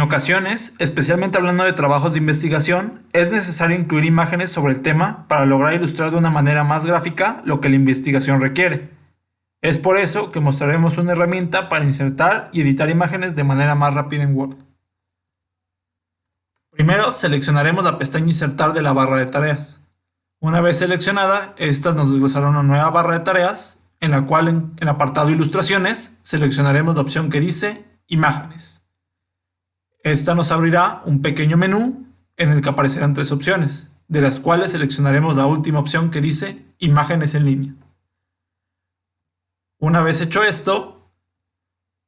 En ocasiones, especialmente hablando de trabajos de investigación, es necesario incluir imágenes sobre el tema para lograr ilustrar de una manera más gráfica lo que la investigación requiere. Es por eso que mostraremos una herramienta para insertar y editar imágenes de manera más rápida en Word. Primero seleccionaremos la pestaña Insertar de la barra de tareas. Una vez seleccionada, esta nos desglosará una nueva barra de tareas, en la cual en el apartado Ilustraciones seleccionaremos la opción que dice Imágenes. Esta nos abrirá un pequeño menú en el que aparecerán tres opciones, de las cuales seleccionaremos la última opción que dice Imágenes en línea. Una vez hecho esto,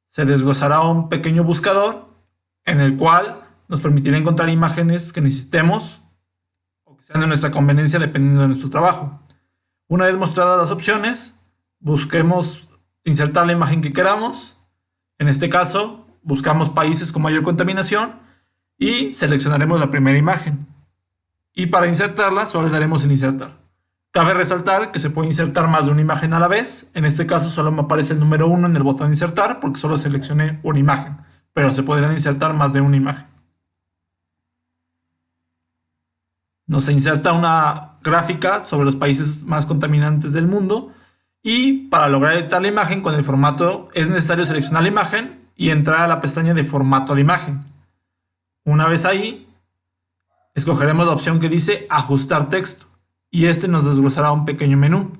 se desglosará un pequeño buscador en el cual nos permitirá encontrar imágenes que necesitemos o que sean de nuestra conveniencia dependiendo de nuestro trabajo. Una vez mostradas las opciones, busquemos insertar la imagen que queramos. En este caso, buscamos países con mayor contaminación y seleccionaremos la primera imagen. Y para insertarla, solo le daremos en insertar. Cabe resaltar que se puede insertar más de una imagen a la vez. En este caso solo me aparece el número 1 en el botón insertar porque solo seleccioné una imagen. Pero se podrían insertar más de una imagen. Nos inserta una gráfica sobre los países más contaminantes del mundo. Y para lograr editar la imagen con el formato es necesario seleccionar la imagen y entrar a la pestaña de formato de imagen. Una vez ahí, escogeremos la opción que dice ajustar texto y este nos desglosará un pequeño menú,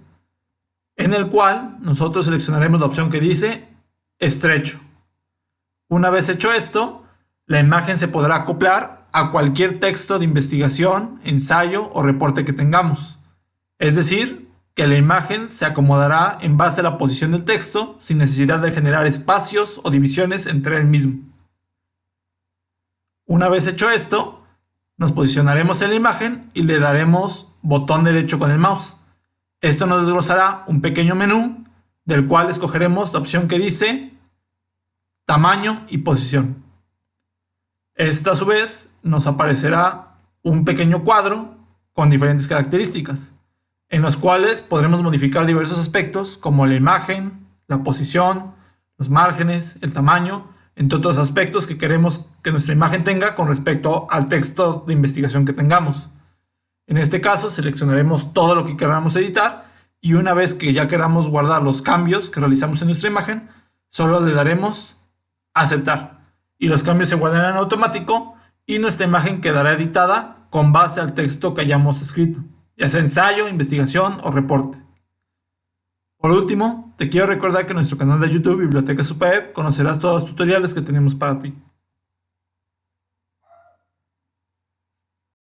en el cual nosotros seleccionaremos la opción que dice estrecho. Una vez hecho esto, la imagen se podrá acoplar a cualquier texto de investigación, ensayo o reporte que tengamos. Es decir, que la imagen se acomodará en base a la posición del texto sin necesidad de generar espacios o divisiones entre el mismo. Una vez hecho esto, nos posicionaremos en la imagen y le daremos botón derecho con el mouse. Esto nos desglosará un pequeño menú del cual escogeremos la opción que dice tamaño y posición. Esta a su vez nos aparecerá un pequeño cuadro con diferentes características, en los cuales podremos modificar diversos aspectos como la imagen, la posición, los márgenes, el tamaño, entre otros aspectos que queremos que nuestra imagen tenga con respecto al texto de investigación que tengamos. En este caso seleccionaremos todo lo que queramos editar y una vez que ya queramos guardar los cambios que realizamos en nuestra imagen, solo le daremos aceptar y los cambios se guardarán en automático y nuestra imagen quedará editada con base al texto que hayamos escrito, ya sea ensayo, investigación o reporte. Por último, te quiero recordar que en nuestro canal de YouTube Biblioteca Superweb conocerás todos los tutoriales que tenemos para ti.